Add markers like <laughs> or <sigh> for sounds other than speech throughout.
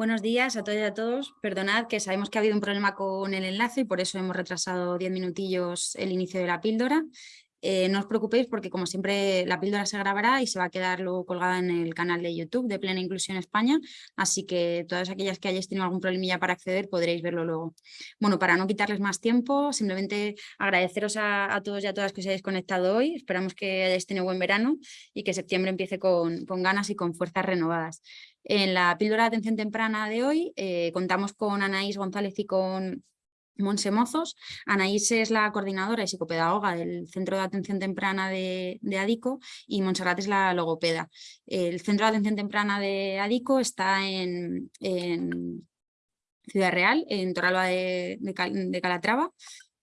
Buenos días a todos y a todos. Perdonad que sabemos que ha habido un problema con el enlace y por eso hemos retrasado 10 minutillos el inicio de la píldora. Eh, no os preocupéis porque como siempre la píldora se grabará y se va a quedar luego colgada en el canal de YouTube de Plena Inclusión España, así que todas aquellas que hayáis tenido algún problemilla para acceder podréis verlo luego. Bueno, para no quitarles más tiempo, simplemente agradeceros a, todos y a todas que os hayáis conectado hoy, esperamos que hayáis tenido buen verano y que septiembre empiece con, con ganas y con fuerzas renovadas. En la píldora de atención temprana de hoy eh, contamos con Anaís González y con Monse Mozos. Anaís es la coordinadora y psicopedagoga del Centro de Atención Temprana de, ADICO y Montserrat es la logopeda. El Centro de Atención Temprana de ADICO está en, Ciudad Real, en Toralba de, de Calatrava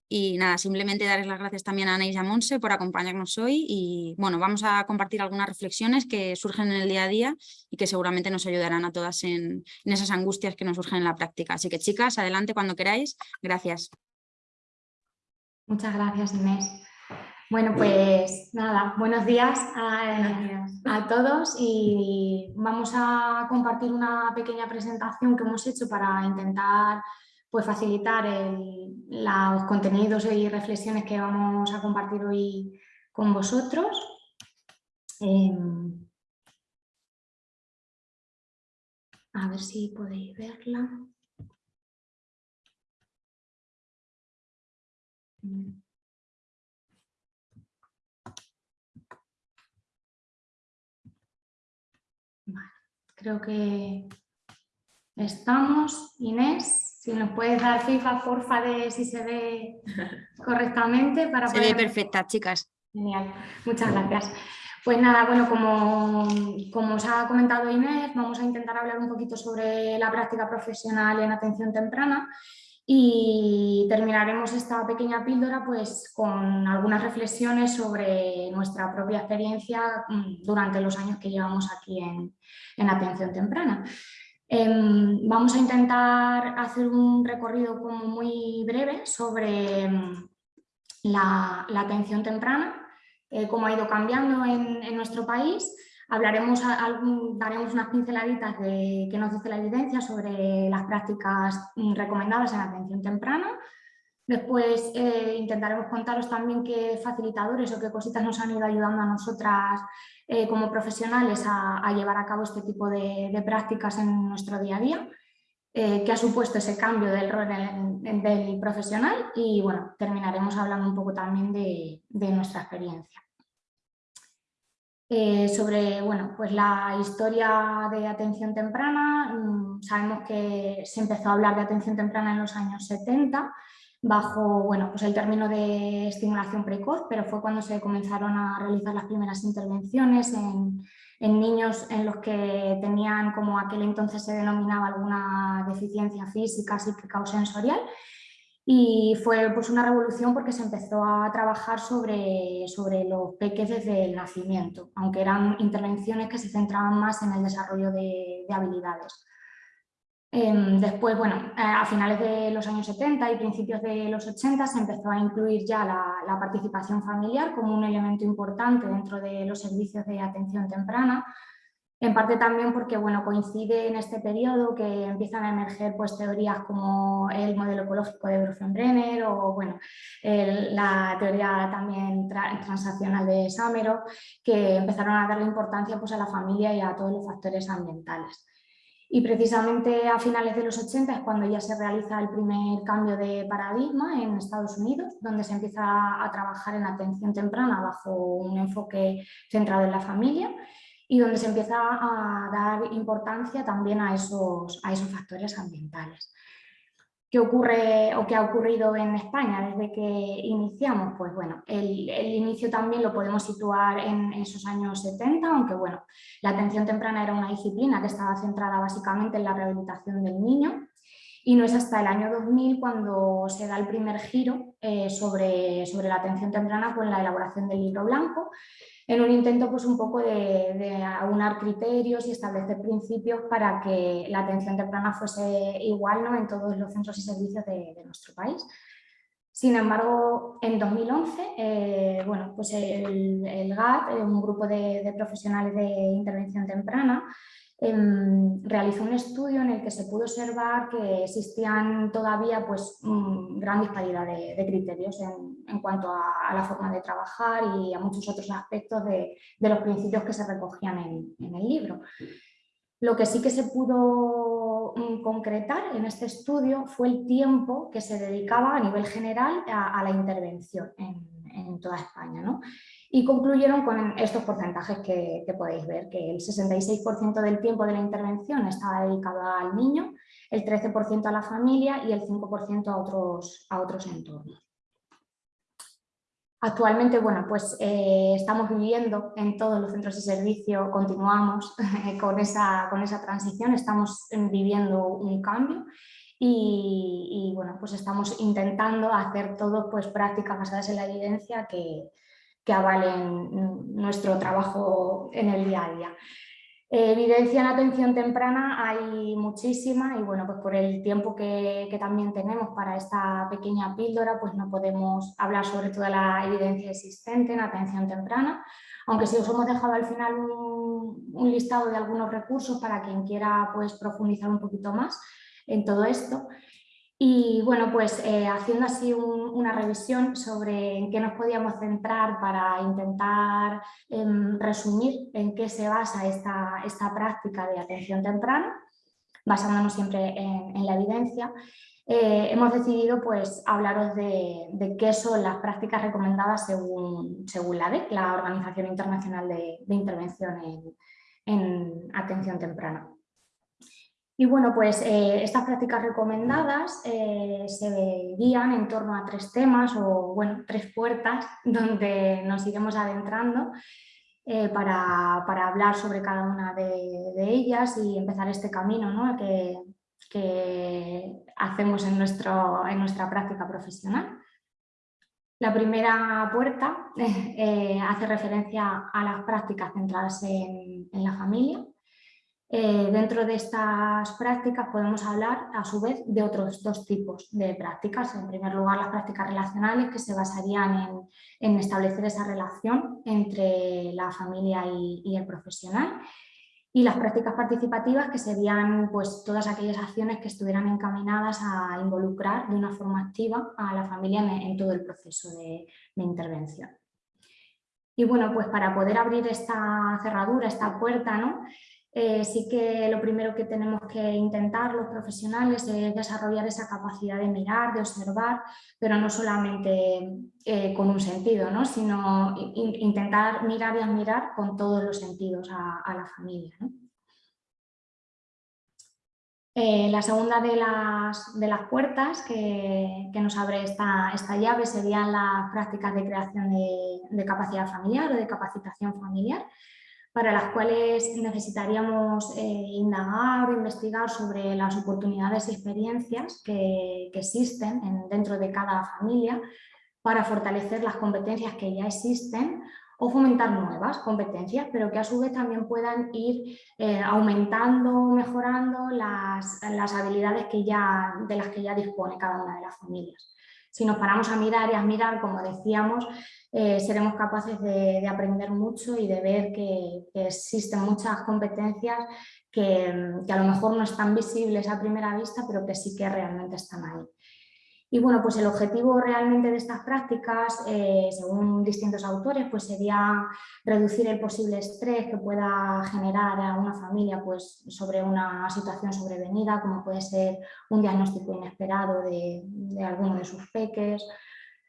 y nada, simplemente darles las gracias también a Ana y a Monse por acompañarnos hoy y bueno, vamos a compartir algunas reflexiones que surgen en el día a día y que seguramente nos ayudarán a todas en, esas angustias que nos surgen en la práctica. Así que chicas, adelante cuando queráis. Gracias. Muchas gracias Inés. Bueno, pues nada, buenos días a, a, todos y vamos a compartir una pequeña presentación que hemos hecho para intentar pues facilitar los contenidos y reflexiones que vamos a compartir hoy con vosotros. Em, a ver si podéis verla. creo que estamos. Inés. Si nos puedes dar feedback, porfa, de si se ve <laughs> correctamente. Para se ve perfecta, chicas. Genial, muchas gracias. Pues nada, bueno, como, como os ha comentado Inés, vamos a intentar hablar un poquito sobre la práctica profesional en atención temprana y terminaremos esta pequeña píldora pues, con algunas reflexiones sobre nuestra propia experiencia mm, durante los años que llevamos aquí en, en atención temprana. Em, vamos a intentar hacer un recorrido como muy breve sobre em, la, atención temprana, eh, cómo ha ido cambiando en, nuestro país. Hablaremos, daremos unas pinceladitas de qué nos dice la evidencia sobre las prácticas mm, recomendadas en atención temprana. Después eh, intentaremos contaros también qué facilitadores o qué cositas nos han ido ayudando a nosotras eh, como profesionales a, llevar a cabo este tipo de, prácticas en nuestro día a día, eh, que ha supuesto ese cambio del rol del profesional y bueno, terminaremos hablando un poco también de, nuestra experiencia. Eh, sobre bueno, pues la historia de atención temprana, mm, sabemos que se empezó a hablar de atención temprana en los años 70 bajo bueno, pues el término de estimulación precoz, pero fue cuando se comenzaron a realizar las primeras intervenciones en, niños en los que tenían, como aquel entonces se denominaba, alguna deficiencia física, psíquica o sensorial. Y fue pues, una revolución porque se empezó a trabajar sobre, sobre los peques desde el nacimiento, aunque eran intervenciones que se centraban más en el desarrollo de habilidades. Em, después, bueno, a finales de los años 70 y principios de los 80 se empezó a incluir ya la, participación familiar como un elemento importante dentro de los servicios de atención temprana, en parte también porque bueno, coincide en este periodo que empiezan a emerger pues, teorías como el modelo ecológico de Brenner o bueno, la teoría también transaccional de Samero, que empezaron a darle importancia pues, a la familia y a todos los factores ambientales. Y precisamente a finales de los 80 es cuando ya se realiza el primer cambio de paradigma en Estados Unidos, donde se empieza a trabajar en atención temprana bajo un enfoque centrado en la familia y donde se empieza a dar importancia también a esos, a esos factores ambientales. ¿Qué ocurre o qué ha ocurrido en España desde que iniciamos? Pues bueno, el, inicio también lo podemos situar en esos años 70, aunque bueno, la atención temprana era una disciplina que estaba centrada básicamente en la rehabilitación del niño y no es hasta el año 2000 cuando se da el primer giro eh, sobre, sobre la atención temprana con la elaboración del libro blanco en un intento pues un poco de, aunar criterios y establecer principios para que la atención temprana fuese igual ¿no? en todos los centros y servicios de, nuestro país. Sin embargo, en 2011, eh, bueno, pues el, GAT, eh, un grupo de, profesionales de intervención temprana, em, realizó un estudio en el que se pudo observar que existían todavía pues, mm, gran disparidad de, criterios en, cuanto a, la forma de trabajar y a muchos otros aspectos de, los principios que se recogían en, el libro. Lo que sí que se pudo mm, concretar en este estudio fue el tiempo que se dedicaba a nivel general a, la intervención en, toda España. ¿no? y concluyeron con estos porcentajes que, podéis ver, que el 66% del tiempo de la intervención estaba dedicado al niño, el 13% a la familia y el 5% a otros, a otros entornos. Actualmente, bueno, pues eh, estamos viviendo en todos los centros de servicio, continuamos <laughs> con, esa, con esa transición, estamos viviendo un cambio y, bueno, pues estamos intentando hacer todo pues prácticas basadas en la evidencia que, que avalen nuestro trabajo en el día a día. evidencia en atención temprana hay muchísima y bueno, pues por el tiempo que, también tenemos para esta pequeña píldora, pues no podemos hablar sobre toda la evidencia existente en atención temprana, aunque sí os hemos dejado al final un, un listado de algunos recursos para quien quiera pues profundizar un poquito más en todo esto. Y bueno, pues eh, haciendo así una revisión sobre en qué nos podíamos centrar para intentar em, resumir en qué se basa esta, esta, práctica de atención temprana, basándonos siempre en, la evidencia, eh, hemos decidido pues, hablaros de, qué son las prácticas recomendadas según, según la DEC, la Organización Internacional de, Intervención en Atención Temprana. Y bueno, pues eh, estas prácticas recomendadas eh, se guían en torno a tres temas o bueno, tres puertas <laughs> donde nos iremos adentrando eh, para, hablar sobre cada una de, ellas y empezar este camino ¿no? que, que, hacemos en, nuestro, en nuestra práctica profesional. La primera puerta <laughs> hace referencia a las prácticas centradas en la familia eh, dentro de estas prácticas podemos hablar a su vez de otros dos tipos de prácticas. En primer lugar las prácticas relacionales que se basarían en, establecer esa relación entre la familia y, el profesional y las prácticas participativas que serían pues, todas aquellas acciones que estuvieran encaminadas a involucrar de una forma activa a la familia en, todo el proceso de, de intervención. Y bueno, pues para poder abrir esta cerradura, esta puerta, ¿no? Eh, sí que lo primero que tenemos que intentar los profesionales es desarrollar esa capacidad de mirar, de observar, pero no solamente eh, con un sentido, ¿no? sino intentar mirar y admirar con todos los sentidos a, la familia. Eh, la segunda de las, de las puertas que, nos abre esta, esta, llave serían las prácticas de creación de, de capacidad familiar o de capacitación familiar, para las cuales necesitaríamos eh, indagar o investigar sobre las oportunidades y experiencias que, existen dentro de cada familia para fortalecer las competencias que ya existen o fomentar nuevas competencias, pero que a su vez también puedan ir eh, aumentando, mejorando las, las habilidades que ya, de las que ya dispone cada una de las familias. Si nos paramos a mirar y a mirar, como decíamos, eh, seremos capaces de, aprender mucho y de ver que, existen muchas competencias que, a lo mejor no están visibles a primera vista, pero que sí que realmente están ahí. Y bueno, pues el objetivo realmente de estas prácticas, eh, según distintos autores, pues sería reducir el posible estrés que pueda generar a una familia pues, sobre una situación sobrevenida, como puede ser un diagnóstico inesperado de alguno de sus peques,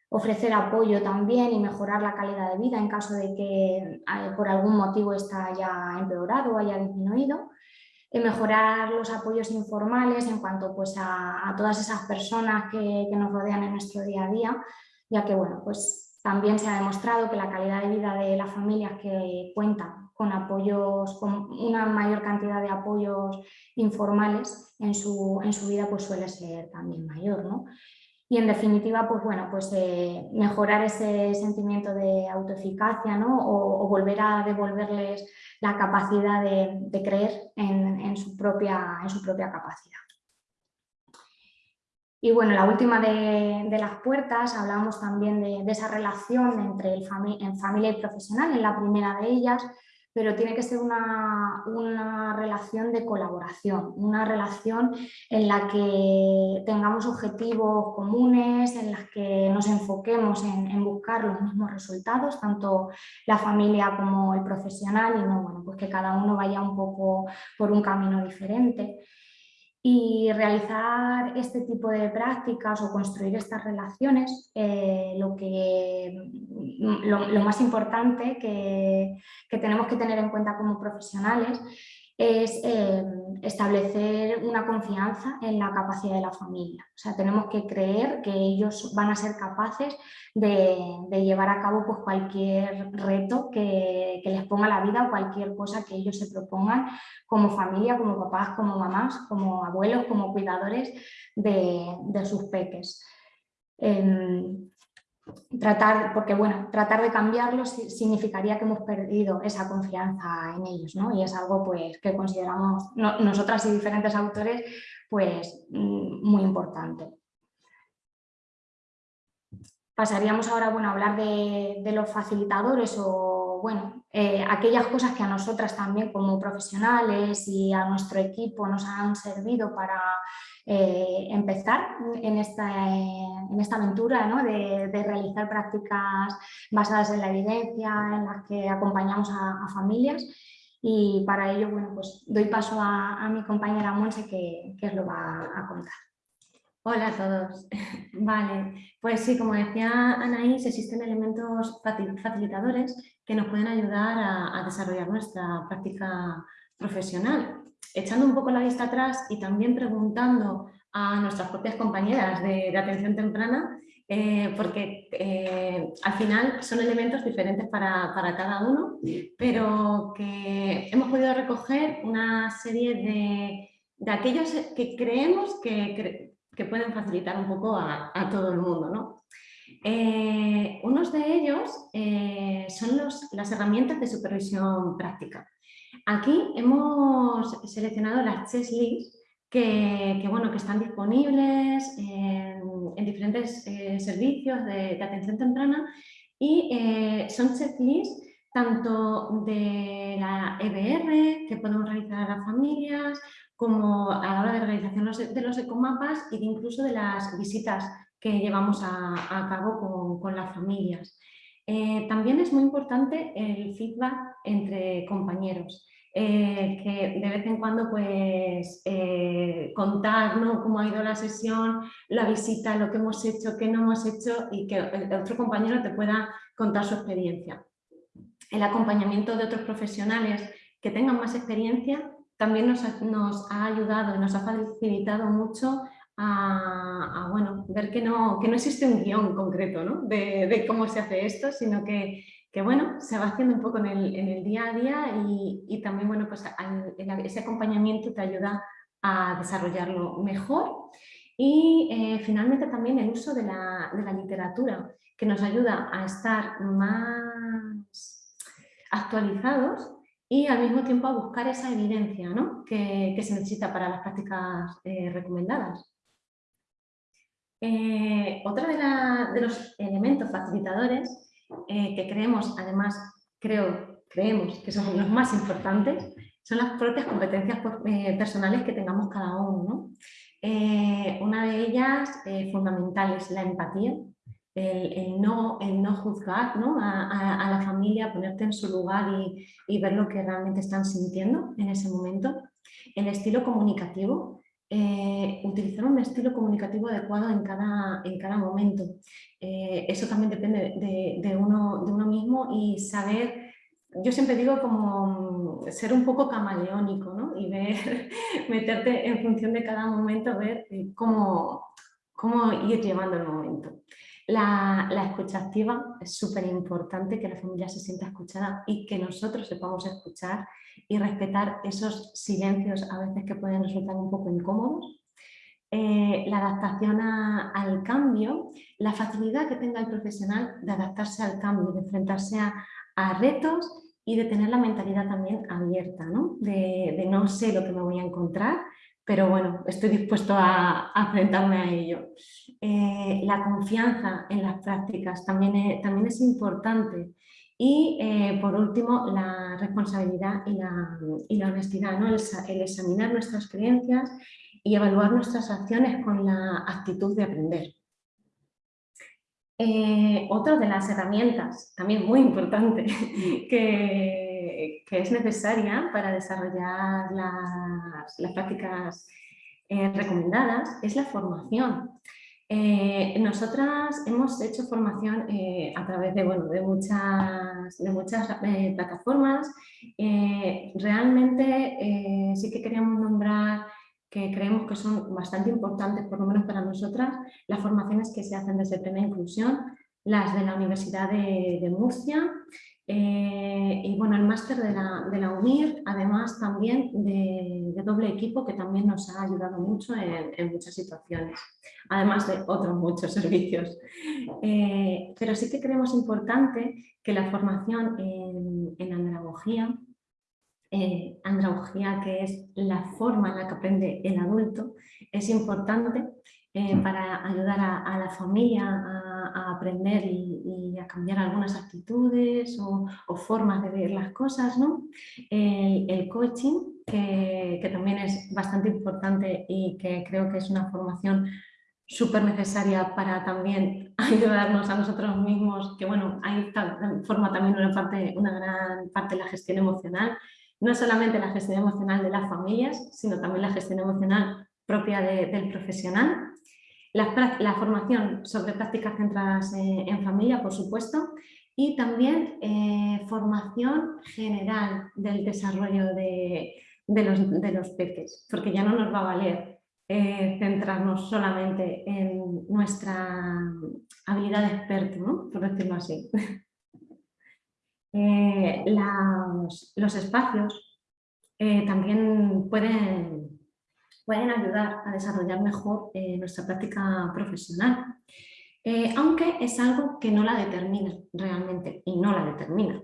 ofrecer apoyo también y mejorar la calidad de vida en caso de que eh, por algún motivo esta haya empeorado o haya disminuido, mejorar los apoyos informales en cuanto pues, a, todas esas personas que, nos rodean en nuestro día a día, ya que bueno, pues, también se ha demostrado que la calidad de vida de las familias que cuentan con apoyos, con una mayor cantidad de apoyos informales en su, en su vida pues suele ser también mayor. ¿no? Y en definitiva, pues bueno, pues eh, mejorar ese sentimiento de autoeficacia ¿no? o, volver a devolverles la capacidad de, creer en, su propia, en su propia capacidad. Y bueno, la última de, las puertas, hablamos también de, esa relación entre el en familia y profesional, en la primera de ellas, pero tiene que ser una, relación de colaboración, una relación en la que tengamos objetivos comunes, en las que nos enfoquemos en, buscar los mismos resultados, tanto la familia como el profesional, y no bueno, pues que cada uno vaya un poco por un camino diferente. Y realizar este tipo de prácticas o construir estas relaciones, eh, lo, que, lo, más importante que, que tenemos que tener en cuenta como profesionales es eh, establecer una confianza en la capacidad de la familia. O sea, tenemos que creer que ellos van a ser capaces de, llevar a cabo pues, cualquier reto que, les ponga la vida o cualquier cosa que ellos se propongan como familia, como papás, como mamás, como abuelos, como cuidadores de, sus peques. Em, tratar, porque bueno, tratar de cambiarlos significaría que hemos perdido esa confianza en ellos, ¿no? Y es algo pues, que consideramos nosotras y diferentes autores pues, mm, muy importante. Pasaríamos ahora bueno, a hablar de, los facilitadores o bueno, eh, aquellas cosas que a nosotras también como profesionales y a nuestro equipo nos han servido para eh, empezar en esta, en esta aventura de, realizar prácticas basadas en la evidencia, en las que acompañamos a, familias y para ello bueno, pues doy paso a, mi compañera Monse que, que os lo va a contar. Hola a todos. <laughs> Vale, pues sí, como decía Anaís, existen elementos facilitadores que nos pueden ayudar a, a desarrollar nuestra práctica profesional echando un poco la vista atrás y también preguntando a nuestras propias compañeras de, atención temprana, eh, porque eh, al final son elementos diferentes para, cada uno, pero que hemos podido recoger una serie de, aquellos que creemos que, pueden facilitar un poco a, todo el mundo. ¿no? Eh, unos de ellos son las herramientas de supervisión práctica. Aquí hemos seleccionado las checklists que, bueno, que están disponibles en, diferentes eh, servicios de, atención temprana y eh, son checklists tanto de la EBR que podemos realizar a las familias como a la hora de realización de los ecomapas y incluso de las visitas que llevamos a, cabo con, las familias. Eh, también es muy importante el feedback entre compañeros. Eh, que de vez en cuando pues eh, contar cómo ha ido la sesión, la visita, lo que hemos hecho, qué no hemos hecho y que otro compañero te pueda contar su experiencia. El acompañamiento de otros profesionales que tengan más experiencia también nos ha, ayudado y nos ha facilitado mucho a, bueno, ver que no, que no existe un guion concreto de, de cómo se hace esto, sino que que bueno, se va haciendo un poco en el, día a día y, también bueno, pues ese acompañamiento te ayuda a desarrollarlo mejor. Y eh, finalmente también el uso de la, literatura, que nos ayuda a estar más actualizados y al mismo tiempo a buscar esa evidencia que, se necesita para las prácticas eh, recomendadas. Eh, otra de, los elementos facilitadores eh, que creemos, además, creo, creemos que son los más importantes, son las propias competencias eh, personales que tengamos cada uno. Eh, una de ellas fundamental es la empatía, el, no, el no juzgar A, la familia, ponerte en su lugar y, ver lo que realmente están sintiendo en ese momento. El estilo comunicativo, utilizar un estilo comunicativo adecuado en cada, en cada momento. Eh, eso también depende de, uno, de uno mismo y saber, yo siempre digo como mm, ser un poco camaleónico ¿no? y ver, <laughs> meterte en función de cada momento, ver eh, cómo, cómo ir llevando el momento. La, la, escucha activa es súper importante que la familia se sienta escuchada y que nosotros sepamos escuchar y respetar esos silencios a veces que pueden resultar un poco incómodos eh, la adaptación al cambio, la facilidad que tenga el profesional de adaptarse al cambio, de enfrentarse a, retos y de tener la mentalidad también abierta, ¿no? De, no sé lo que me voy a encontrar, pero bueno, estoy dispuesto a, enfrentarme a ello. Eh, la confianza en las prácticas también es, también es importante Y eh, por último, la responsabilidad y la, honestidad, ¿no? el, examinar nuestras creencias y evaluar nuestras acciones con la actitud de aprender. Eh, otra de las herramientas, también muy importante, <laughs> que, es necesaria para desarrollar las, prácticas eh, recomendadas es la formación. Eh, nosotras hemos hecho formación eh, a través de, bueno, de muchas, de muchas plataformas. realmente sí que queríamos nombrar que creemos que son bastante importantes, por lo menos para nosotras, las formaciones que se hacen desde Plena Inclusión, las de la Universidad de Murcia, eh, y bueno, el máster de la, de la, UNIR, además también de, doble equipo que también nos ha ayudado mucho en, muchas situaciones, además de otros muchos <laughs> servicios. Eh, pero sí que creemos importante que la formación en, en andragogía, eh, andragogía que es la forma en la que aprende el adulto, es importante para ayudar a, la familia a, aprender a cambiar algunas actitudes o, formas de ver las cosas. ¿no? El, coaching, que, también es bastante importante y que creo que es una formación súper necesaria para también <laughs> ayudarnos a nosotros mismos, que bueno, ahí forma también una, parte, una gran parte de la gestión emocional, no solamente la gestión emocional de las familias, sino también la gestión emocional propia del profesional la, formación sobre prácticas centradas en, familia, por supuesto, y también eh, formación general del desarrollo de, los, de, los, peques, porque ya no nos va a valer eh, centrarnos solamente en nuestra habilidad de experto, por decirlo así. <laughs> Eh, los, espacios también pueden pueden ayudar a desarrollar mejor eh, nuestra práctica profesional. Eh, aunque es algo que no la determina realmente y no la determina.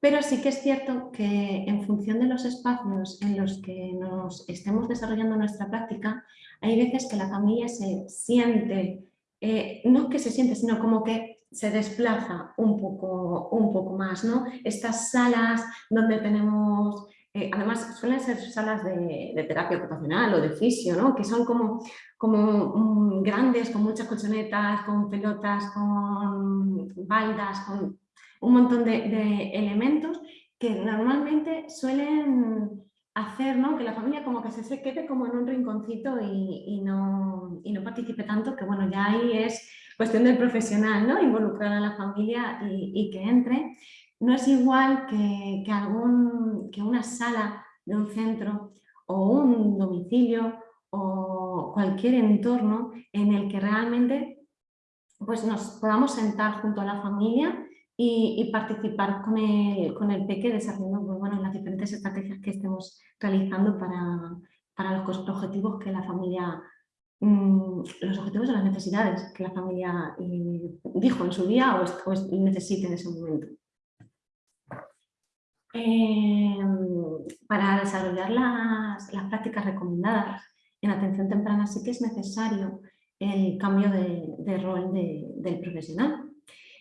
Pero sí que es cierto que en función de los espacios en los que nos estemos desarrollando nuestra práctica, hay veces que la familia se siente, eh, no que se siente, sino como que se desplaza un poco, un poco más. ¿no? Estas salas donde tenemos eh, además suelen ser salas de, terapia ocupacional o de fisio, ¿no? que son como, como mm, grandes, con muchas colchonetas, con pelotas, con baldas, con un montón de, elementos que normalmente suelen hacer ¿no? que la familia como que se, quede como en un rinconcito y, no, y, no, participe tanto, que bueno, ya ahí es cuestión del profesional, ¿no? involucrar a la familia y, y que entre no es igual que, algún, que una sala de un centro o un domicilio o cualquier entorno en el que realmente pues nos podamos sentar junto a la familia y, participar con el, con el desarrollando pues, bueno, las diferentes estrategias que estemos realizando para, para los objetivos que la familia mm, los objetivos de las necesidades que la familia eh, dijo en su día o, o necesite en ese momento. Em, para desarrollar las, prácticas recomendadas en atención temprana sí que es necesario el cambio de, rol del profesional,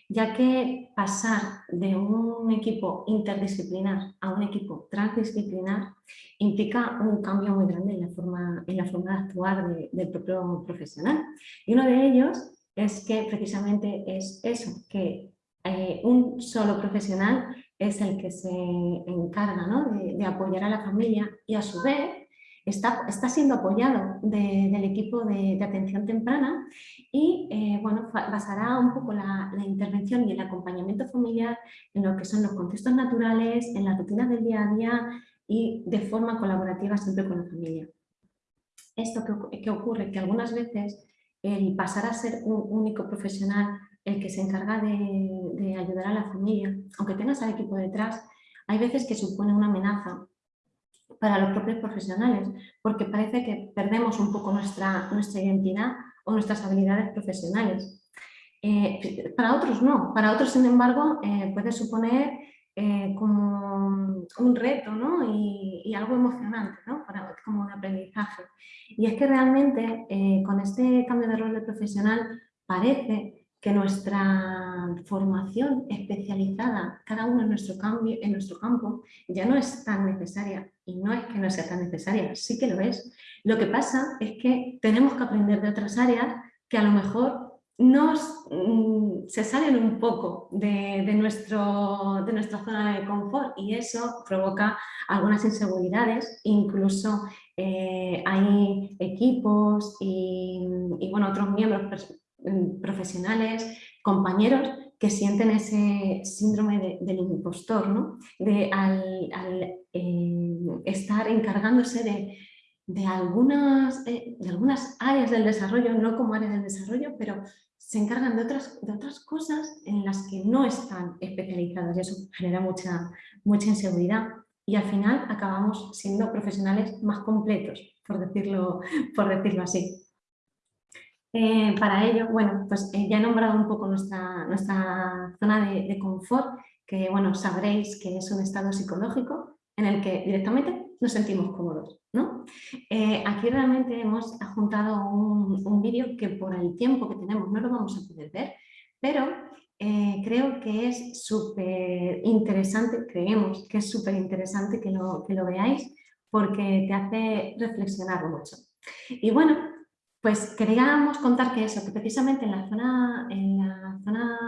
ya que pasar de un equipo interdisciplinar a un equipo transdisciplinar implica un cambio muy grande en la forma, en la forma de actuar del propio profesional. Y uno de ellos es que precisamente es eso, que eh, un solo profesional es el que se encarga de, apoyar a la familia y a su vez está, está siendo apoyado del equipo de, atención temprana y eh, bueno, basará un poco la, intervención y el acompañamiento familiar en lo que son los contextos naturales, en las rutinas del día a día y de forma colaborativa siempre con la familia. Esto que, ocurre que algunas veces el pasar a ser un único profesional el que se encarga de, ayudar a la familia, aunque tengas al equipo detrás, hay veces que supone una amenaza para los propios profesionales, porque parece que perdemos un poco nuestra, nuestra identidad o nuestras habilidades profesionales. Eh, para otros no, para otros sin embargo eh, puede suponer eh, como un reto y, algo emocionante, ¿no? como un aprendizaje. Y es que realmente con este cambio de rol de profesional parece que nuestra formación especializada, cada uno en nuestro, cambio, en nuestro campo, ya no es tan necesaria. Y no es que no sea tan necesaria, sí que lo es. Lo que pasa es que tenemos que aprender de otras áreas que a lo mejor nos, mm, se salen un poco de, nuestro, de nuestra zona de confort y eso provoca algunas inseguridades, incluso eh, hay equipos y, bueno, otros miembros profesionales, compañeros que sienten ese síndrome del impostor, ¿no? de al, eh, estar encargándose de, de algunas, eh, de algunas áreas del desarrollo, no como áreas del desarrollo, pero se encargan de otras, de otras cosas en las que no están especializados y eso genera mucha, mucha inseguridad y al final acabamos siendo profesionales más completos, por decirlo, por decirlo así. Eh, para ello, bueno, pues eh, ya he nombrado un poco nuestra, nuestra zona de, confort, que bueno, sabréis que es un estado psicológico en el que directamente nos sentimos cómodos. ¿no? Eh, aquí realmente hemos juntado un, vídeo que por el tiempo que tenemos no lo vamos a poder ver, pero creo que es súper interesante, creemos que es súper interesante que lo, que lo veáis porque te hace reflexionar mucho. Y bueno, pues queríamos contar que eso, que precisamente en la zona, en la zona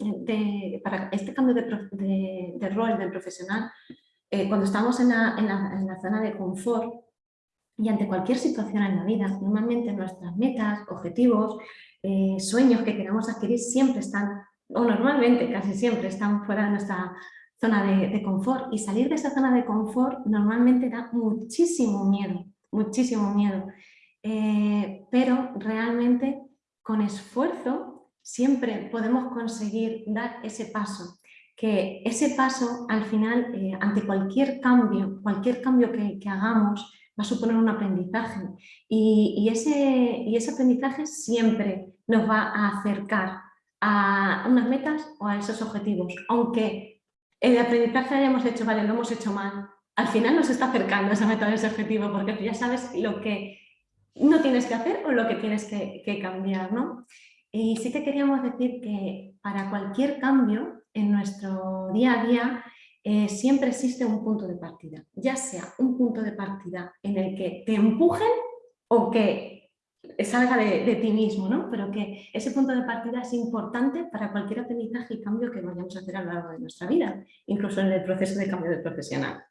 de, para este cambio de, de rol del profesional, eh, cuando estamos en la, zona de confort y ante cualquier situación en la vida, normalmente nuestras metas, objetivos, eh, sueños que queramos adquirir siempre están, o normalmente casi siempre están fuera de nuestra zona de, confort y salir de esa zona de confort normalmente da muchísimo miedo, muchísimo miedo. Eh, pero realmente con esfuerzo siempre podemos conseguir dar ese paso. Que ese paso al final, eh, ante cualquier cambio, cualquier cambio que, hagamos, va a suponer un aprendizaje. Y, ese, y ese aprendizaje siempre nos va a acercar a unas metas o a esos objetivos, aunque el aprendizaje hayamos hecho, vale, lo hemos hecho mal, al final nos está acercando esa meta, a ese objetivo, porque tú ya sabes lo que no tienes que hacer o lo que tienes que, que cambiar, ¿no? Y sí que queríamos decir que para cualquier cambio en nuestro día a día eh, siempre existe un punto de partida, ya sea un punto de partida en el que te empujen o que salga de, ti mismo, ¿no? pero que ese punto de partida es importante para cualquier aprendizaje y cambio que vayamos a hacer a lo largo de nuestra vida, incluso en el proceso de cambio de profesional.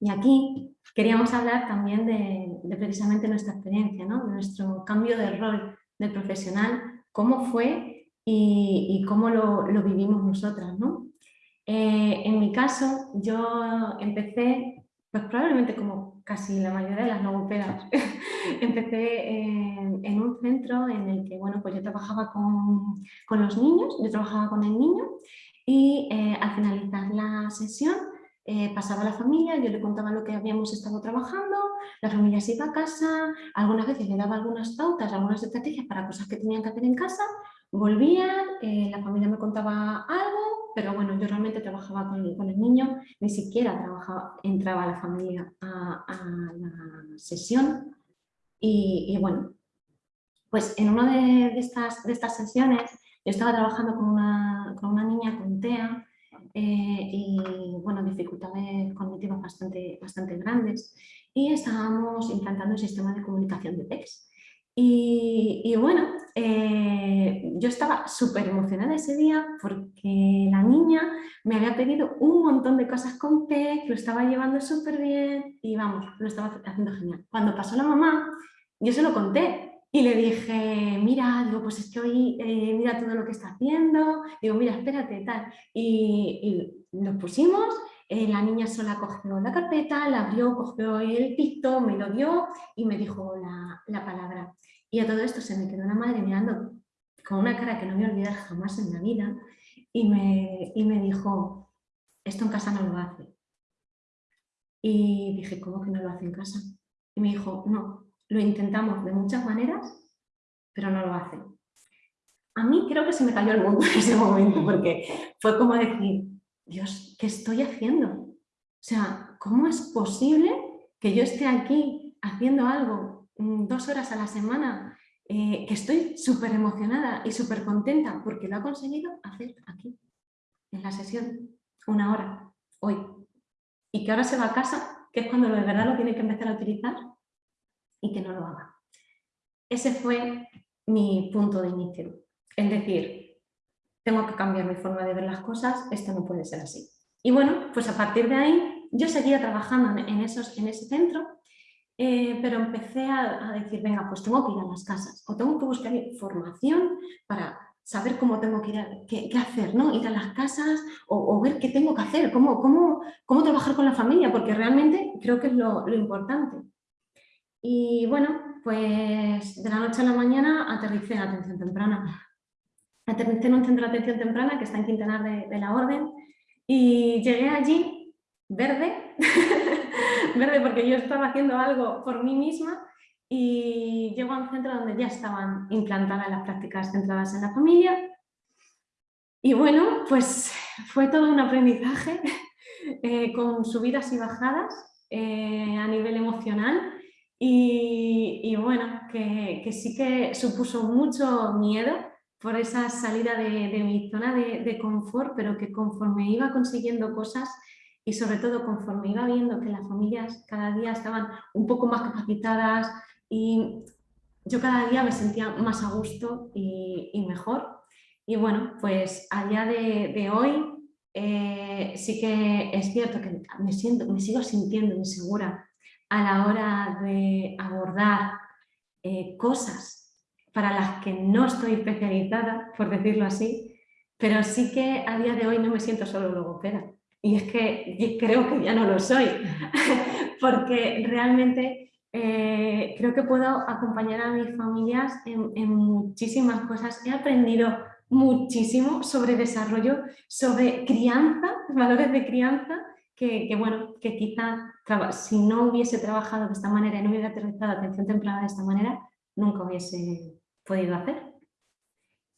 Y aquí queríamos hablar también de, precisamente nuestra experiencia, ¿no? de nuestro cambio de rol del profesional, cómo fue y, cómo lo, vivimos nosotras. ¿no? Eh, en mi caso, yo empecé, pues probablemente como casi la mayoría de las logopedas, <laughs> empecé en, un centro en el que bueno, pues yo trabajaba con, con los niños, yo trabajaba con el niño y eh, al finalizar la sesión eh, pasaba la familia, yo le contaba lo que habíamos estado trabajando, la familia se iba a casa, algunas veces le daba algunas pautas, algunas estrategias para cosas que tenían que hacer en casa, volvían, eh, la familia me contaba algo, pero bueno, yo realmente trabajaba con, el niño, ni siquiera trabajaba, entraba la familia a, la sesión y, bueno, pues en una de, estas, de estas sesiones yo estaba trabajando con una, con una niña con TEA eh, y bueno, dificultades cognitivas bastante, bastante grandes y estábamos implantando el sistema de comunicación de PEX. Y, bueno, eh, yo estaba súper emocionada ese día porque la niña me había pedido un montón de cosas con PEX, lo estaba llevando súper bien y vamos, lo estaba haciendo genial. Cuando pasó la mamá, yo se lo conté y le dije, mira, digo, pues es que hoy eh, mira todo lo que está haciendo, digo, mira, espérate, tal. Y, nos pusimos, eh, la niña sola cogió la carpeta, la abrió, cogió el picto, me lo dio y me dijo la, la palabra. Y a todo esto se me quedó una madre mirando con una cara que no voy a olvidar jamás en la vida y me, y me dijo, esto en casa no lo hace. Y dije, ¿cómo que no lo hace en casa? Y me dijo, no, lo intentamos de muchas maneras, pero no lo hacen. A mí creo que se me cayó el mundo <laughs> en ese momento, porque fue como decir, Dios, ¿qué estoy haciendo? O sea, ¿cómo es posible que yo esté aquí haciendo algo mm, dos horas a la semana eh, que estoy súper emocionada y súper contenta porque lo ha conseguido hacer aquí, en la sesión, una hora, hoy. Y que ahora se va a casa, que es cuando de verdad lo tiene que empezar a utilizar y que no lo haga. Ese fue mi punto de inicio. Es decir, tengo que cambiar mi forma de ver las cosas, esto no puede ser así. Y bueno, pues a partir de ahí yo seguía trabajando en, esos, en ese centro, eh, pero empecé a, decir, venga, pues tengo que ir a las casas o tengo que buscar información para saber cómo tengo que ir, a, qué, hacer, ¿no? Ir a las casas o, ver qué tengo que hacer, cómo, cómo, cómo, trabajar con la familia, porque realmente creo que es lo, lo importante. Y bueno, pues de la noche a la mañana aterricé en atención temprana. Aterricé en un centro de atención temprana que está en Quintanar de, la Orden y llegué allí verde, <laughs> verde porque yo estaba haciendo algo por mí misma y llego a un centro donde ya estaban implantadas las prácticas centradas en la familia y bueno, pues fue todo un aprendizaje <laughs> eh, con subidas y bajadas eh, a nivel emocional y, bueno, que, sí que supuso mucho miedo por esa salida de, mi zona de, confort, pero que conforme iba consiguiendo cosas y sobre todo conforme iba viendo que las familias cada día estaban un poco más capacitadas y yo cada día me sentía más a gusto y, mejor. Y bueno, pues a día de, hoy eh, sí que es cierto que me, siento, me sigo sintiendo insegura a la hora de abordar eh, cosas para las que no estoy especializada, por decirlo así, pero sí que a día de hoy no me siento solo logopeda. Y es que creo que ya no lo soy, <laughs> porque realmente eh, creo que puedo acompañar a mis familias en, en muchísimas cosas. He aprendido muchísimo sobre desarrollo, sobre crianza, valores de crianza, que, bueno, que quizá si no hubiese trabajado de esta manera y no hubiera aterrizado atención temprana de esta manera, nunca hubiese podido hacer.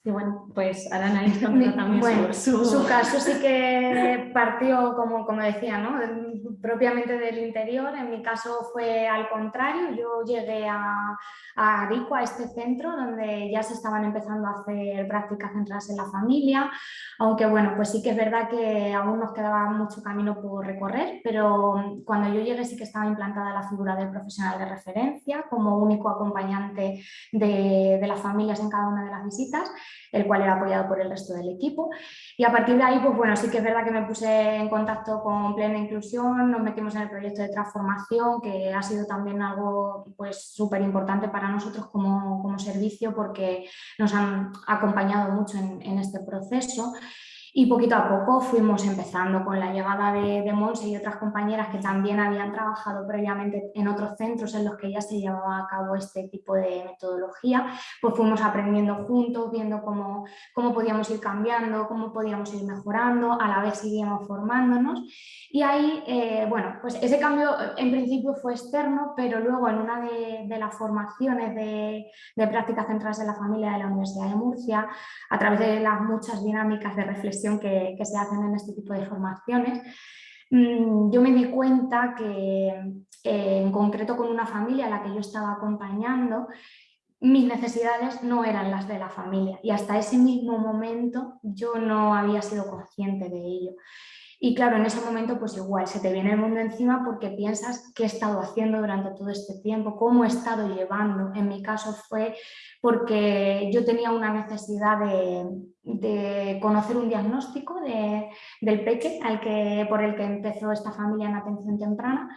Y bueno, pues Arana <laughs> también bueno, su... caso sí que partió, como, como decía, ¿no? propiamente del interior. En mi caso fue al contrario. Yo llegué a, a Arico, a este centro, donde ya se estaban empezando a hacer prácticas centradas en la familia. Aunque bueno, pues sí que es verdad que aún nos quedaba mucho camino por recorrer, pero cuando yo llegué sí que estaba implantada la figura del profesional de referencia como único acompañante de, de las familias en cada una de las visitas el cual era apoyado por el resto del equipo. Y a partir de ahí, pues bueno, sí que es verdad que me puse en contacto con Plena Inclusión, nos metimos en el proyecto de transformación, que ha sido también algo pues súper importante para nosotros como, como, servicio porque nos han acompañado mucho en, en este proceso. Y poquito a poco fuimos empezando con la llegada de, de Monse y otras compañeras que también habían trabajado previamente en otros centros en los que ya se llevaba a cabo este tipo de metodología, pues fuimos aprendiendo juntos, viendo cómo, cómo podíamos ir cambiando, cómo podíamos ir mejorando, a la vez seguíamos formándonos. Y ahí, eh, bueno, pues ese cambio en principio fue externo, pero luego en una de, las formaciones de, de prácticas centrales en la familia de la Universidad de Murcia, a través de las muchas dinámicas de reflexión que, se hacen en este tipo de formaciones, mm, yo me di cuenta que en concreto con una familia a la que yo estaba acompañando, mis necesidades no eran las de la familia y hasta ese mismo momento yo no había sido consciente de ello. Y claro, en ese momento pues igual se te viene el mundo encima porque piensas qué he estado haciendo durante todo este tiempo, cómo he estado llevando. En mi caso fue porque yo tenía una necesidad de, conocer un diagnóstico del peque al que, por el que empezó esta familia en atención temprana,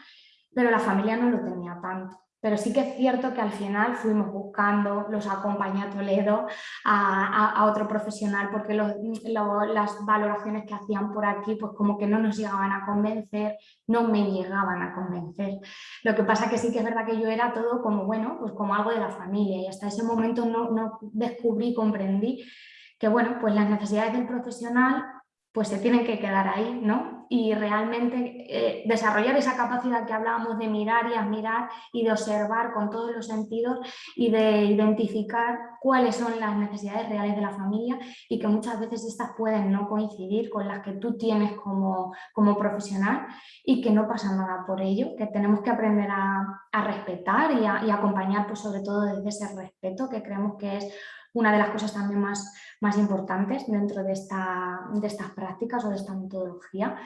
pero la familia no lo tenía tanto. Pero sí que es cierto que al final fuimos buscando, los acompañé a Toledo, a, otro profesional, porque las valoraciones que hacían por aquí, pues como que no nos llegaban a convencer, no me llegaban a convencer. Lo que pasa que sí que es verdad que yo era todo como, bueno, pues como algo de la familia y hasta ese momento no, no descubrí, comprendí que, bueno, pues las necesidades del profesional pues se tienen que quedar ahí, ¿no? Y realmente eh, desarrollar esa capacidad que hablábamos de mirar y admirar y de observar con todos los sentidos y de identificar cuáles son las necesidades reales de la familia y que muchas veces estas pueden no coincidir con las que tú tienes como, como profesional y que no pasa nada por ello, que tenemos que aprender a, respetar y, a, y acompañar pues sobre todo desde ese respeto que creemos que es una de las cosas también más, más importantes dentro de, esta, de estas prácticas o de esta metodología.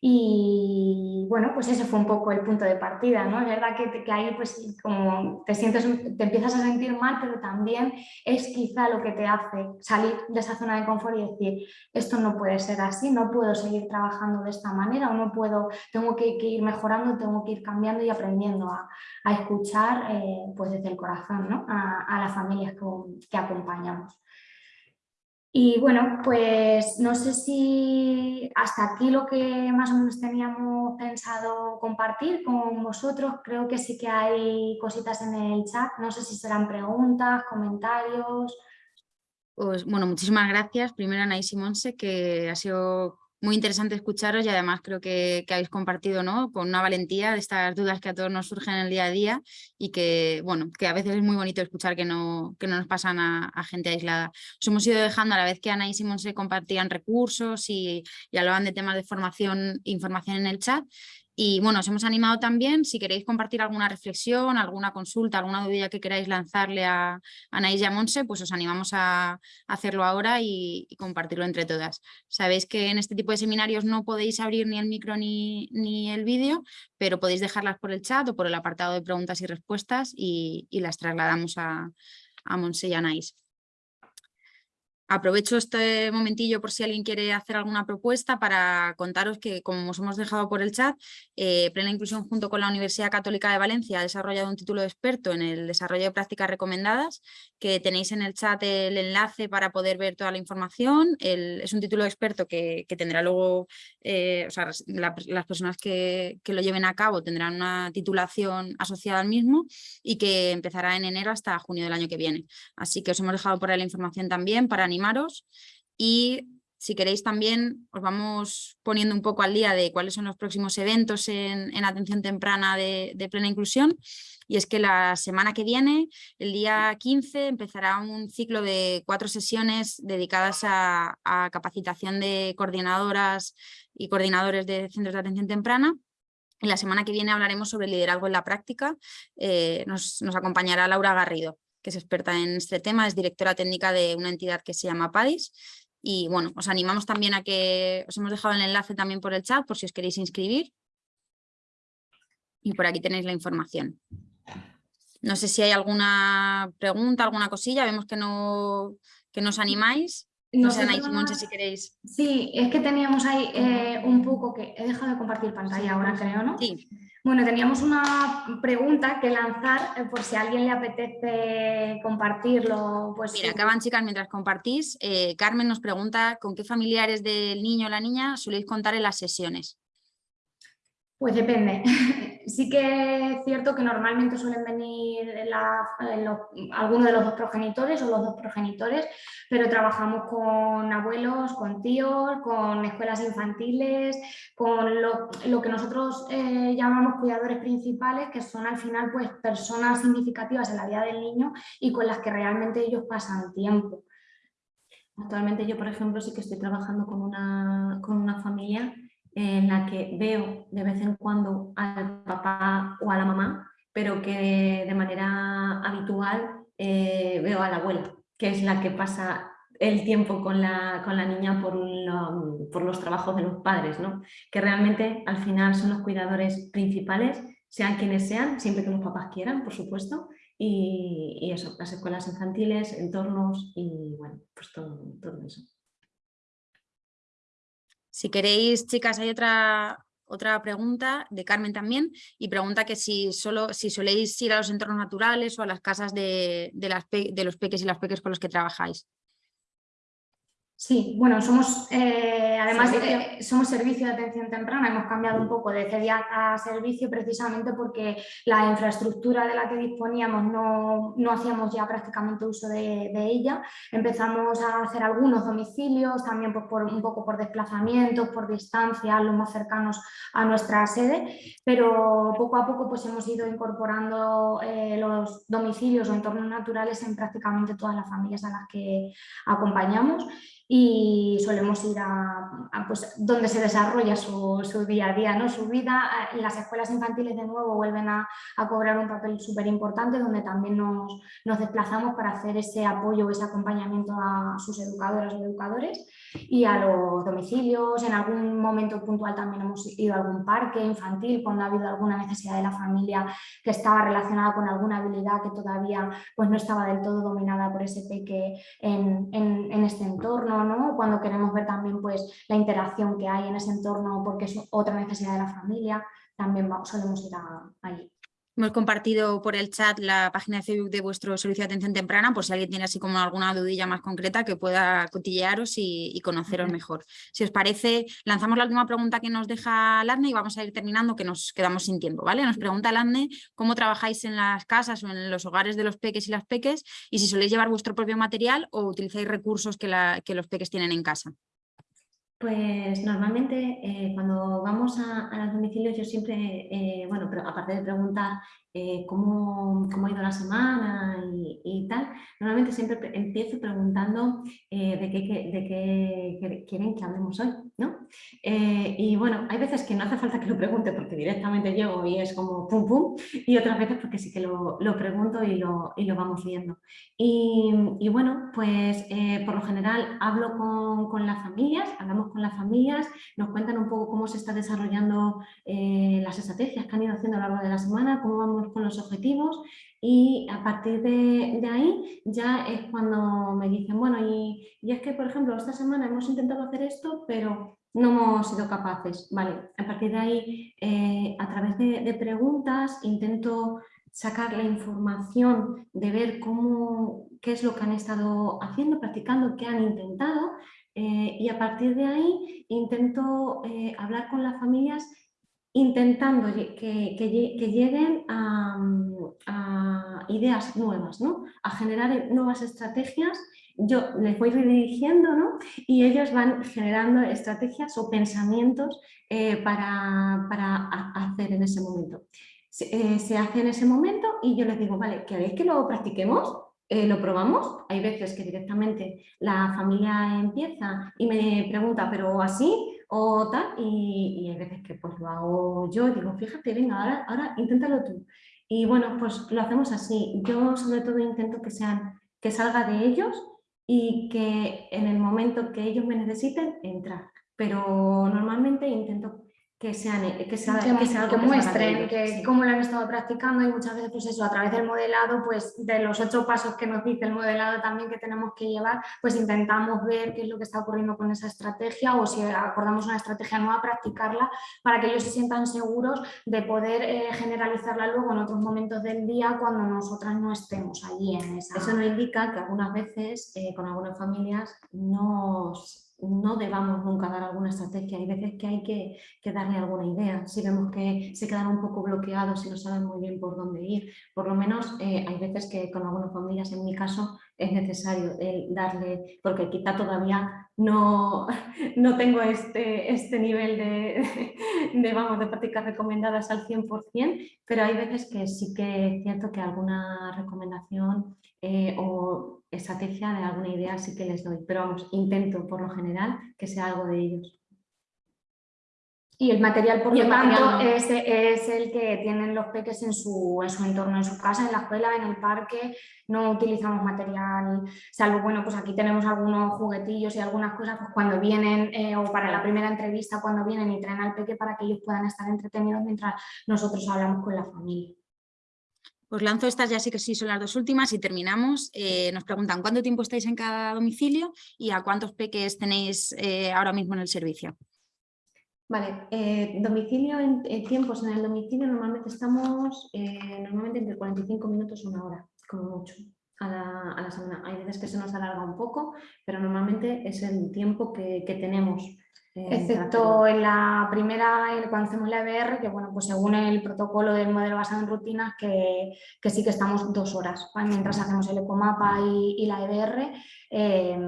Y bueno, pues ese fue un poco el punto de partida, ¿no? Es verdad que, que, ahí pues como te sientes, te empiezas a sentir mal, pero también es quizá lo que te hace salir de esa zona de confort y decir, esto no puede ser así, no puedo seguir trabajando de esta manera o no puedo, tengo que, ir mejorando, tengo que ir cambiando y aprendiendo a, a escuchar eh, pues desde el corazón, ¿no? A, a las familias que, que acompañamos. Y bueno, pues no sé si hasta aquí lo que más o menos teníamos pensado compartir con vosotros. Creo que sí que hay cositas en el chat. No sé si serán preguntas, comentarios. Pues bueno, muchísimas gracias. Primero Anaís y Monse, que ha sido muy interesante escucharos y además creo que, habéis compartido ¿no? con una valentía de estas dudas que a todos nos surgen en el día a día y que, bueno, que a veces es muy bonito escuchar que no, que no nos pasan a, gente aislada. Os hemos ido dejando a la vez que Ana y Simón se compartían recursos y, y hablaban de temas de formación información en el chat y bueno, os hemos animado también, si queréis compartir alguna reflexión, alguna consulta, alguna duda que queráis lanzarle a Anaís y a Monse, pues os animamos a, hacerlo ahora y, compartirlo entre todas. Sabéis que en este tipo de seminarios no podéis abrir ni el micro ni, el vídeo, pero podéis dejarlas por el chat o por el apartado de preguntas y respuestas y, las trasladamos a, a Monse y a Anaís. Aprovecho este momentillo por si alguien quiere hacer alguna propuesta para contaros que, como os hemos dejado por el chat, eh, Plena Inclusión junto con la Universidad Católica de Valencia ha desarrollado un título de experto en el desarrollo de prácticas recomendadas, que tenéis en el chat el enlace para poder ver toda la información. es un título de experto que, tendrá luego, eh, o sea, las personas que, que lo lleven a cabo tendrán una titulación asociada al mismo y que empezará en enero hasta junio del año que viene. Así que os hemos dejado por ahí la información también para y si queréis también os vamos poniendo un poco al día de cuáles son los próximos eventos en, atención temprana de, plena inclusión. Y es que la semana que viene, el día 15, empezará un ciclo de cuatro sesiones dedicadas a, capacitación de coordinadoras y coordinadores de centros de atención temprana. Y la semana que viene hablaremos sobre liderazgo en la práctica, eh, nos acompañará Laura Garrido que es experta en este tema, es directora técnica de una entidad que se llama PADIS. Y bueno, os animamos también a que os hemos dejado el enlace también por el chat por si os queréis inscribir. Y por aquí tenéis la información. No sé si hay alguna pregunta, alguna cosilla, vemos que no, que nos animáis. No sé, si queréis. Sí, es que teníamos ahí eh, un poco que... He dejado de compartir pantalla ahora, creo, ¿no? Sí. Bueno, teníamos una pregunta que lanzar eh, por si a alguien le apetece compartirlo. Pues Mira, acaban chicas mientras compartís. Eh, Carmen nos pregunta con qué familiares del niño o la niña soléis contar en las sesiones. Pues depende. <laughs> Sí que es cierto que normalmente suelen venir algunos de los dos progenitores o los dos progenitores, pero trabajamos con abuelos, con tíos, con escuelas infantiles, con lo, que nosotros eh, llamamos cuidadores principales, que son al final pues, personas significativas en la vida del niño y con las que realmente ellos pasan tiempo. Actualmente yo, por ejemplo, sí que estoy trabajando con una, con una familia en la que veo de vez en cuando al papá o a la mamá, pero que de manera habitual eh, veo a la abuela, que es la que pasa el tiempo con la, con la niña por, por, los trabajos de los padres, ¿no? que realmente al final son los cuidadores principales, sean quienes sean, siempre que los papás quieran, por supuesto, y, y eso, las escuelas infantiles, entornos y bueno, pues todo, todo eso. Si queréis, chicas, hay otra, otra pregunta de Carmen también y pregunta que si, solo, si soléis ir a los entornos naturales o a las casas de, las de los peques y las peques con los que trabajáis. Sí, bueno, somos eh, además Servicio. eh, somos servicio de atención temprana, hemos cambiado un poco de CEDIAC a servicio precisamente porque la infraestructura de la que disponíamos no, no hacíamos ya prácticamente uso de, de ella. Empezamos a hacer algunos domicilios, también pues, por, un poco por desplazamientos, por distancia, los más cercanos a nuestra sede, pero poco a poco pues, hemos ido incorporando eh, los domicilios o entornos naturales en prácticamente todas las familias a las que acompañamos y solemos ir a, a, pues, donde se desarrolla su, su, día a día, ¿no? su vida. En las escuelas infantiles de nuevo vuelven a, a cobrar un papel súper importante donde también nos, nos, desplazamos para hacer ese apoyo, ese acompañamiento a sus educadoras o educadores y a los domicilios. En algún momento puntual también hemos ido a algún parque infantil cuando ha habido alguna necesidad de la familia que estaba relacionada con alguna habilidad que todavía pues, no estaba del todo dominada por ese peque en, en, en este entorno. ¿No? Cuando queremos ver también pues, la interacción que hay en ese entorno porque es otra necesidad de la familia, también solemos ir a, allí. Hemos compartido por el chat la página de Facebook de vuestro servicio de atención temprana, por si alguien tiene así como alguna dudilla más concreta que pueda cotillearos y, y conoceros mejor. Si os parece, lanzamos la última pregunta que nos deja Ladne y vamos a ir terminando que nos quedamos sin tiempo. ¿vale? Nos pregunta Ladne cómo trabajáis en las casas o en los hogares de los peques y las peques y si soléis llevar vuestro propio material o utilizáis recursos que, la, que los peques tienen en casa. Pues normalmente eh, cuando vamos a, los domicilios yo siempre, eh, bueno, pero aparte de preguntar eh, cómo, cómo, ha ido la semana y, tal, normalmente siempre empiezo preguntando de qué, de, qué, quieren que hablemos hoy, ¿no? y bueno, hay veces que no hace falta que lo pregunte porque directamente llego y es como pum pum, y otras veces porque sí que lo, lo pregunto y lo, y lo vamos viendo. Y, y bueno, pues por lo general hablo con, con las familias, hablamos con las familias, nos cuentan un poco cómo se está desarrollando eh, las estrategias que han ido haciendo a lo largo de la semana, cómo vamos con los objetivos y a partir de, ahí ya es cuando me dicen, bueno, y, y, es que por ejemplo esta semana hemos intentado hacer esto, pero no hemos sido capaces, vale, a partir de ahí eh, a través de, de preguntas intento sacar la información de ver cómo, qué es lo que han estado haciendo, practicando, qué han intentado eh, y a partir de ahí intento eh, hablar con las familias intentando que, lleguen a, ideas nuevas, ¿no? a generar nuevas estrategias. Yo les voy redirigiendo ¿no? y ellos van generando estrategias o pensamientos eh, para, para, hacer en ese momento. Se, eh, se hace en ese momento y yo les digo, vale, ¿queréis que lo practiquemos? Eh, lo probamos, hay veces que directamente la familia empieza y me pregunta, pero así o tal, y, hay veces que pues lo hago yo y digo, fíjate, venga, ahora, ahora inténtalo tú. Y bueno, pues lo hacemos así. Yo sobre todo intento que, sean, que salga de ellos y que en el momento que ellos me necesiten, entrar. Pero normalmente intento que sean que, sea, que, que, sea que muestren que sí. cómo lo han estado practicando y muchas veces pues eso a través del modelado pues de los ocho pasos que nos dice el modelado también que tenemos que llevar pues intentamos ver qué es lo que está ocurriendo con esa estrategia o si acordamos una estrategia nueva practicarla para que ellos se sientan seguros de poder eh, generalizarla luego en otros momentos del día cuando nosotras no estemos allí en esa eso no indica que algunas veces eh, con algunas familias nos no debamos nunca dar alguna estrategia, hay veces que hay que, darle alguna idea, si vemos que se quedan un poco bloqueados y no saben muy bien por dónde ir, por lo menos eh, hay veces que con algunas familias, en mi caso, es necesario darle, porque quizá todavía no, no tengo este, este nivel de, de, vamos, de prácticas recomendadas al 100%, pero hay veces que sí que es cierto que alguna recomendación eh, o estrategia de alguna idea sí que les doy, pero vamos, intento por lo general que sea algo de ellos. Y el material, por lo tanto, es, es, el que tienen los peques en su, en su entorno, en su casa, en la escuela, en el parque. No utilizamos material, salvo, bueno, pues aquí tenemos algunos juguetillos y algunas cosas pues cuando vienen, eh, o para la primera entrevista, cuando vienen y traen al peque para que ellos puedan estar entretenidos mientras nosotros hablamos con la familia. Os lanzo estas, ya sí que sí son las dos últimas y terminamos. Eh, nos preguntan cuánto tiempo estáis en cada domicilio y a cuántos peques tenéis eh, ahora mismo en el servicio. Vale, eh, domicilio en, tiempos en el domicilio normalmente estamos normalmente entre 45 minutos y una hora, como mucho. a la, a la semana. Hay veces que se nos alarga un poco, pero normalmente es el tiempo que tenemos. Excepto en la primera, cuando hacemos la EBR, que bueno, pues según el protocolo del modelo basado en rutinas, que, que sí que estamos dos horas, ¿vale? mientras hacemos el ecomapa y, y la EBR, eh,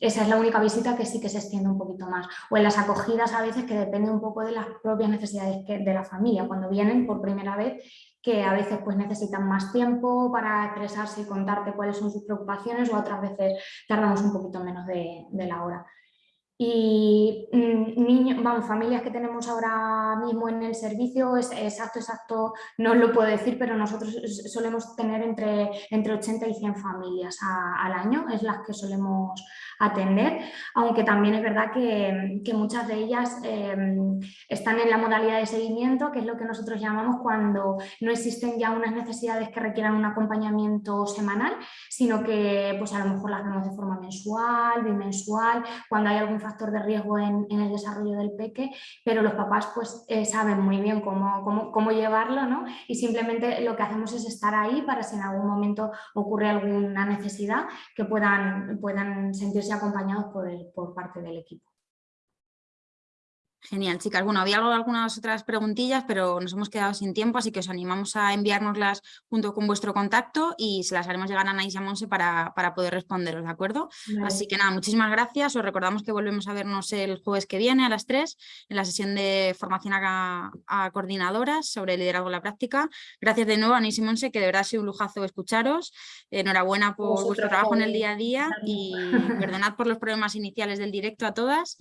esa es la única visita que sí que se extiende un poquito más. O en las acogidas a veces que depende un poco de las propias necesidades que- de la familia, cuando vienen por primera vez, que a veces pues necesitan más tiempo para expresarse y contarte cuáles son sus preocupaciones o otras veces tardamos un poquito menos de, de la hora. Y mm, niños, vamos, familias que tenemos ahora mismo en el servicio, es exacto, exacto, no os lo puedo decir, pero nosotros solemos tener entre, entre 80 y 100 familias al año, es las que solemos atender, aunque también es verdad que, que muchas de ellas eh, están en la modalidad de seguimiento, que es lo que nosotros llamamos cuando no existen ya unas necesidades que requieran un acompañamiento semanal, sino que pues a lo mejor las vemos de forma mensual, bimensual, cuando hay algún factor de riesgo en, en el desarrollo del peque, pero los papás pues eh, saben muy bien cómo, cómo, cómo llevarlo ¿no? y simplemente lo que hacemos es estar ahí para si en algún momento ocurre alguna necesidad que puedan, puedan sentirse acompañados por, el- por parte del equipo. Genial, chicas. Bueno, había algo- algunas otras preguntillas, pero nos hemos quedado sin tiempo, así que os animamos a enviárnoslas junto con vuestro contacto y se las haremos llegar a Anaís y a Monse para, para poder responderos, ¿de acuerdo? Así que nada, muchísimas gracias. Os recordamos que volvemos a vernos el jueves que viene a las 3 en la sesión de formación a, a coordinadoras sobre liderazgo en la práctica. Gracias de nuevo a Anaís y Monse, que de verdad ha sido un lujazo escucharos. Enhorabuena por Vosotros vuestro trabajo en el día a día y perdonad por los problemas iniciales del directo a todas.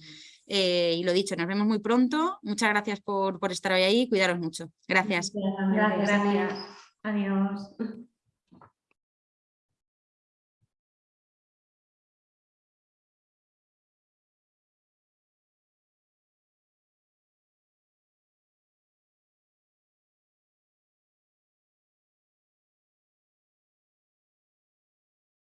Eh, y lo dicho, nos vemos muy pronto. Muchas gracias por, por estar hoy ahí. Cuidaros mucho. Gracias. Gracias. Gracias. Adiós.